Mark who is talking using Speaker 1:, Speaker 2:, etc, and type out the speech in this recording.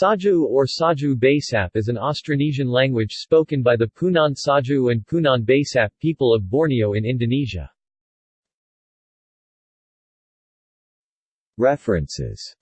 Speaker 1: Saju or Saju Basap is an Austronesian language spoken by the Punan Saju and Punan Basap people of Borneo in Indonesia. References